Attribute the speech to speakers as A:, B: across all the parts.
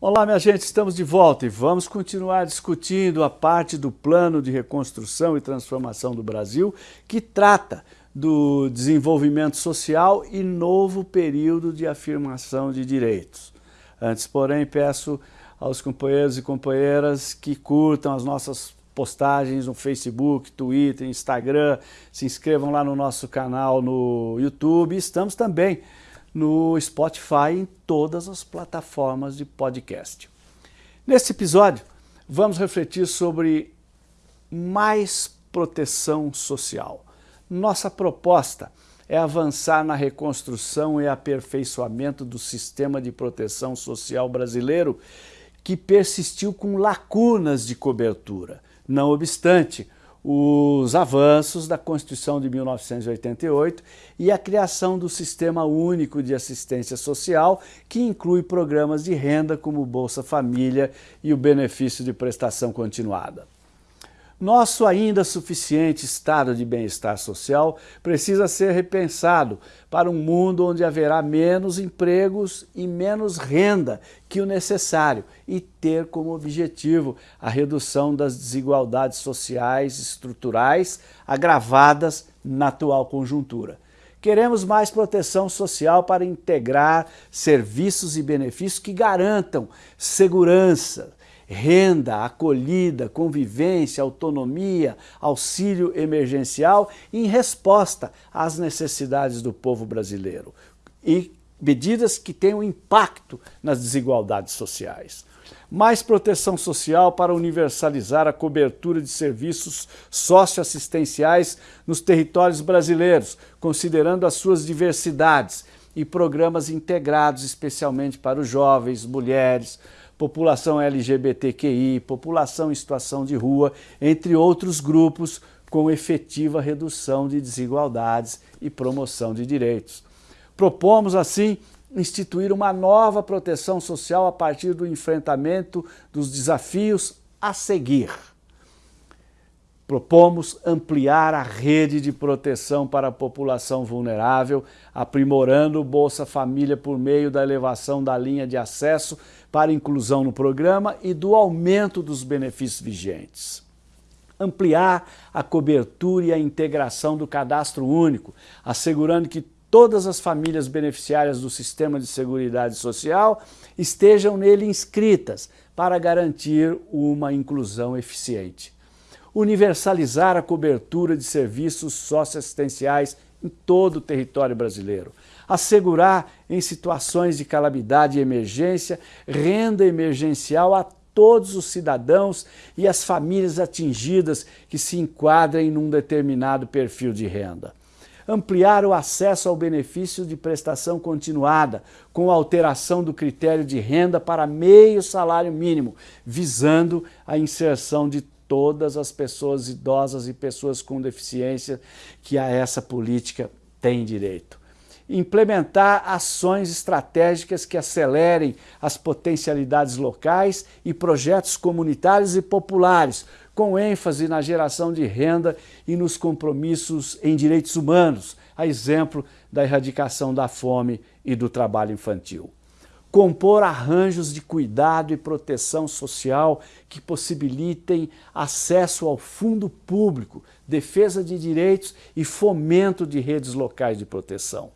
A: Olá, minha gente, estamos de volta e vamos continuar discutindo a parte do plano de reconstrução e transformação do Brasil que trata do desenvolvimento social e novo período de afirmação de direitos. Antes, porém, peço aos companheiros e companheiras que curtam as nossas postagens no Facebook, Twitter, Instagram, se inscrevam lá no nosso canal no YouTube. Estamos também no Spotify em todas as plataformas de podcast. Neste episódio, vamos refletir sobre mais proteção social. Nossa proposta é avançar na reconstrução e aperfeiçoamento do sistema de proteção social brasileiro que persistiu com lacunas de cobertura. Não obstante, os avanços da Constituição de 1988 e a criação do Sistema Único de Assistência Social, que inclui programas de renda como Bolsa Família e o benefício de prestação continuada. Nosso ainda suficiente estado de bem-estar social precisa ser repensado para um mundo onde haverá menos empregos e menos renda que o necessário e ter como objetivo a redução das desigualdades sociais estruturais agravadas na atual conjuntura. Queremos mais proteção social para integrar serviços e benefícios que garantam segurança, renda, acolhida, convivência, autonomia, auxílio emergencial em resposta às necessidades do povo brasileiro e medidas que tenham impacto nas desigualdades sociais. Mais proteção social para universalizar a cobertura de serviços socioassistenciais nos territórios brasileiros, considerando as suas diversidades e programas integrados especialmente para os jovens, mulheres, população LGBTQI, população em situação de rua, entre outros grupos com efetiva redução de desigualdades e promoção de direitos. Propomos, assim, instituir uma nova proteção social a partir do enfrentamento dos desafios a seguir. Propomos ampliar a rede de proteção para a população vulnerável, aprimorando o Bolsa Família por meio da elevação da linha de acesso para inclusão no programa e do aumento dos benefícios vigentes. Ampliar a cobertura e a integração do cadastro único, assegurando que todas as famílias beneficiárias do Sistema de Seguridade Social estejam nele inscritas para garantir uma inclusão eficiente universalizar a cobertura de serviços socioassistenciais em todo o território brasileiro, assegurar em situações de calamidade e emergência renda emergencial a todos os cidadãos e as famílias atingidas que se enquadrem num determinado perfil de renda. Ampliar o acesso ao benefício de prestação continuada, com alteração do critério de renda para meio salário mínimo, visando a inserção de todas as pessoas idosas e pessoas com deficiência que a essa política têm direito. Implementar ações estratégicas que acelerem as potencialidades locais e projetos comunitários e populares, com ênfase na geração de renda e nos compromissos em direitos humanos, a exemplo da erradicação da fome e do trabalho infantil compor arranjos de cuidado e proteção social que possibilitem acesso ao fundo público, defesa de direitos e fomento de redes locais de proteção.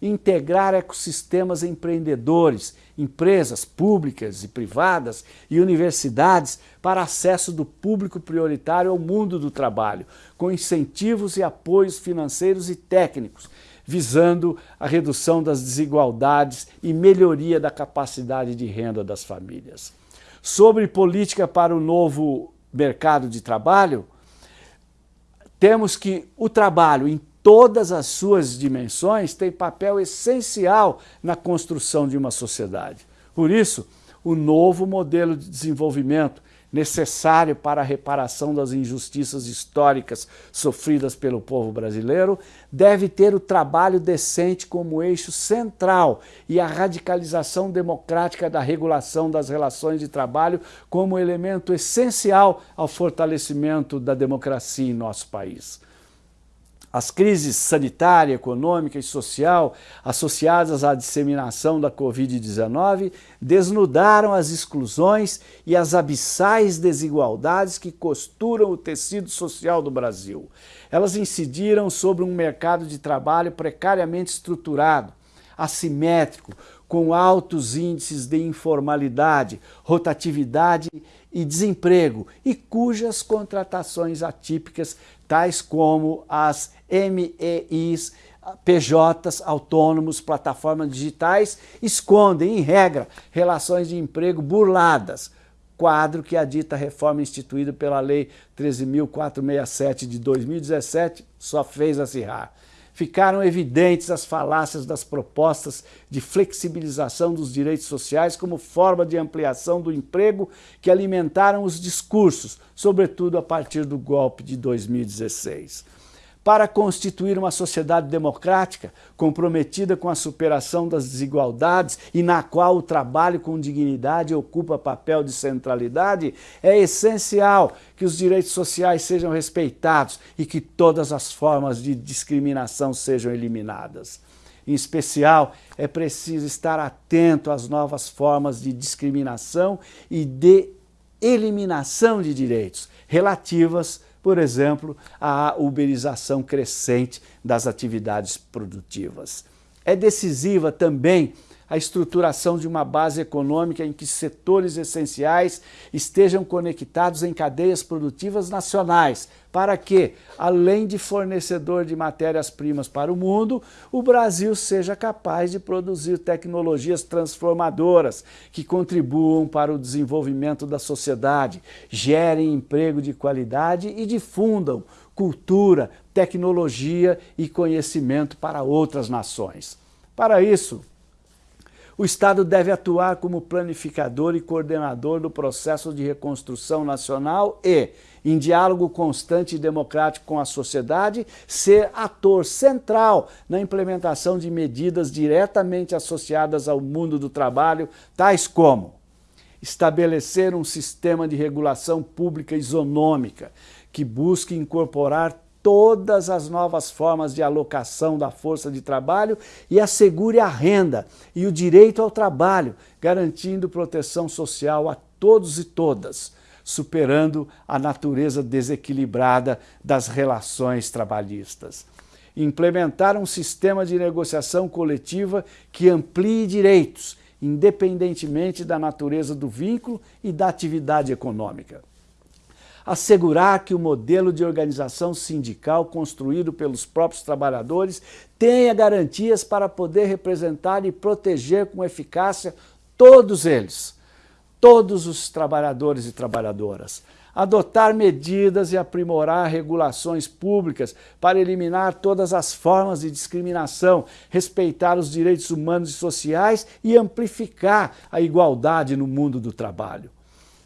A: Integrar ecossistemas empreendedores, empresas públicas e privadas e universidades para acesso do público prioritário ao mundo do trabalho, com incentivos e apoios financeiros e técnicos, visando a redução das desigualdades e melhoria da capacidade de renda das famílias. Sobre política para o novo mercado de trabalho, temos que o trabalho em todas as suas dimensões tem papel essencial na construção de uma sociedade. Por isso, o novo modelo de desenvolvimento necessário para a reparação das injustiças históricas sofridas pelo povo brasileiro, deve ter o trabalho decente como eixo central e a radicalização democrática da regulação das relações de trabalho como elemento essencial ao fortalecimento da democracia em nosso país. As crises sanitária, econômica e social associadas à disseminação da Covid-19 desnudaram as exclusões e as abissais desigualdades que costuram o tecido social do Brasil. Elas incidiram sobre um mercado de trabalho precariamente estruturado, assimétrico, com altos índices de informalidade, rotatividade e desemprego, e cujas contratações atípicas, tais como as MEIs, PJs autônomos, plataformas digitais, escondem, em regra, relações de emprego burladas, quadro que a dita reforma instituída pela Lei 13.467 de 2017 só fez acirrar ficaram evidentes as falácias das propostas de flexibilização dos direitos sociais como forma de ampliação do emprego que alimentaram os discursos, sobretudo a partir do golpe de 2016 para constituir uma sociedade democrática, comprometida com a superação das desigualdades e na qual o trabalho com dignidade ocupa papel de centralidade, é essencial que os direitos sociais sejam respeitados e que todas as formas de discriminação sejam eliminadas. Em especial, é preciso estar atento às novas formas de discriminação e de eliminação de direitos relativas por exemplo, a uberização crescente das atividades produtivas. É decisiva também a estruturação de uma base econômica em que setores essenciais estejam conectados em cadeias produtivas nacionais, para que, além de fornecedor de matérias-primas para o mundo, o Brasil seja capaz de produzir tecnologias transformadoras que contribuam para o desenvolvimento da sociedade, gerem emprego de qualidade e difundam cultura, tecnologia e conhecimento para outras nações. Para isso, o Estado deve atuar como planificador e coordenador do processo de reconstrução nacional e, em diálogo constante e democrático com a sociedade, ser ator central na implementação de medidas diretamente associadas ao mundo do trabalho, tais como estabelecer um sistema de regulação pública isonômica que busque incorporar todas as novas formas de alocação da força de trabalho e assegure a renda e o direito ao trabalho, garantindo proteção social a todos e todas, superando a natureza desequilibrada das relações trabalhistas. Implementar um sistema de negociação coletiva que amplie direitos, independentemente da natureza do vínculo e da atividade econômica assegurar que o modelo de organização sindical construído pelos próprios trabalhadores tenha garantias para poder representar e proteger com eficácia todos eles, todos os trabalhadores e trabalhadoras. Adotar medidas e aprimorar regulações públicas para eliminar todas as formas de discriminação, respeitar os direitos humanos e sociais e amplificar a igualdade no mundo do trabalho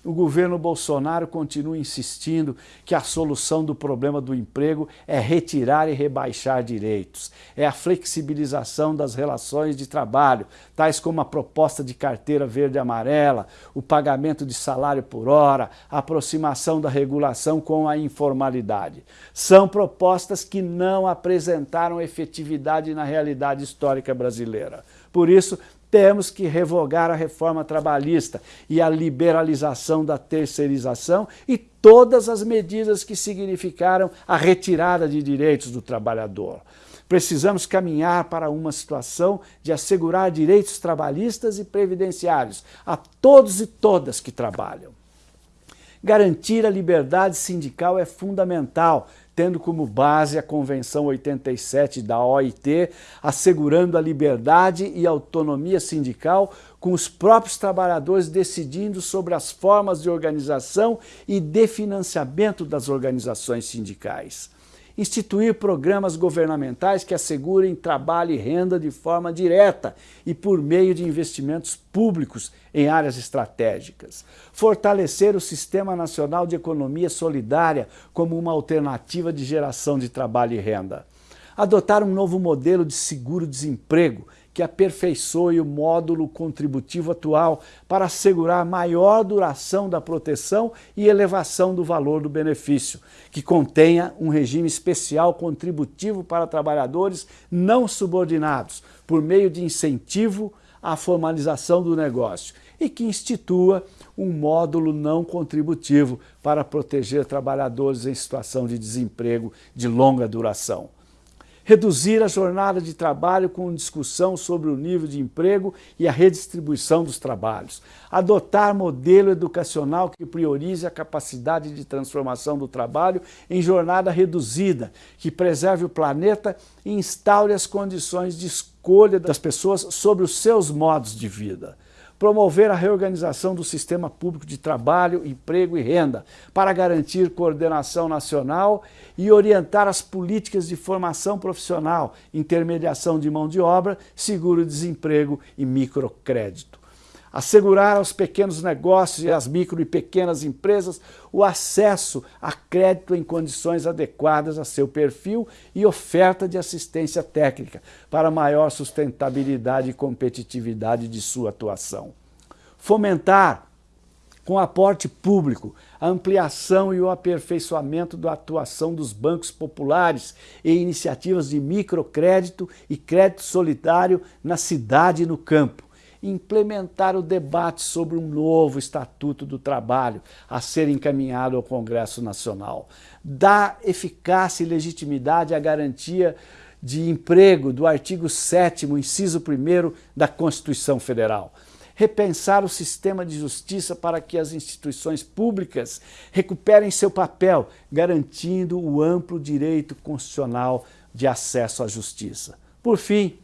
A: o governo Bolsonaro continua insistindo que a solução do problema do emprego é retirar e rebaixar direitos, é a flexibilização das relações de trabalho, tais como a proposta de carteira verde-amarela, o pagamento de salário por hora, a aproximação da regulação com a informalidade. São propostas que não apresentaram efetividade na realidade histórica brasileira. Por isso, temos que revogar a reforma trabalhista e a liberalização da terceirização e todas as medidas que significaram a retirada de direitos do trabalhador. Precisamos caminhar para uma situação de assegurar direitos trabalhistas e previdenciários a todos e todas que trabalham. Garantir a liberdade sindical é fundamental, tendo como base a Convenção 87 da OIT, assegurando a liberdade e autonomia sindical, com os próprios trabalhadores decidindo sobre as formas de organização e de financiamento das organizações sindicais instituir programas governamentais que assegurem trabalho e renda de forma direta e por meio de investimentos públicos em áreas estratégicas. Fortalecer o Sistema Nacional de Economia Solidária como uma alternativa de geração de trabalho e renda Adotar um novo modelo de seguro-desemprego que aperfeiçoe o módulo contributivo atual para assegurar maior duração da proteção e elevação do valor do benefício, que contenha um regime especial contributivo para trabalhadores não subordinados, por meio de incentivo à formalização do negócio e que institua um módulo não contributivo para proteger trabalhadores em situação de desemprego de longa duração reduzir a jornada de trabalho com discussão sobre o nível de emprego e a redistribuição dos trabalhos, adotar modelo educacional que priorize a capacidade de transformação do trabalho em jornada reduzida, que preserve o planeta e instaure as condições de escolha das pessoas sobre os seus modos de vida promover a reorganização do sistema público de trabalho, emprego e renda, para garantir coordenação nacional e orientar as políticas de formação profissional, intermediação de mão de obra, seguro-desemprego e microcrédito assegurar aos pequenos negócios e às micro e pequenas empresas o acesso a crédito em condições adequadas a seu perfil e oferta de assistência técnica para maior sustentabilidade e competitividade de sua atuação. Fomentar com aporte público, a ampliação e o aperfeiçoamento da atuação dos bancos populares e iniciativas de microcrédito e crédito solidário na cidade e no campo implementar o debate sobre um novo Estatuto do Trabalho a ser encaminhado ao Congresso Nacional, dar eficácia e legitimidade à garantia de emprego do artigo 7 inciso 1 da Constituição Federal, repensar o sistema de justiça para que as instituições públicas recuperem seu papel, garantindo o amplo direito constitucional de acesso à justiça. Por fim,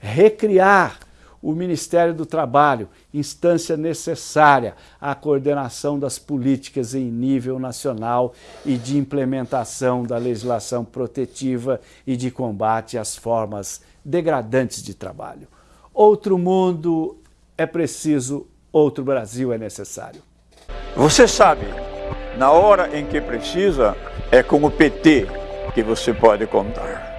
A: recriar o Ministério do Trabalho, instância necessária à coordenação das políticas em nível nacional e de implementação da legislação protetiva e de combate às formas degradantes de trabalho. Outro mundo é preciso, outro Brasil é necessário.
B: Você sabe, na hora em que precisa, é com o PT que você pode contar.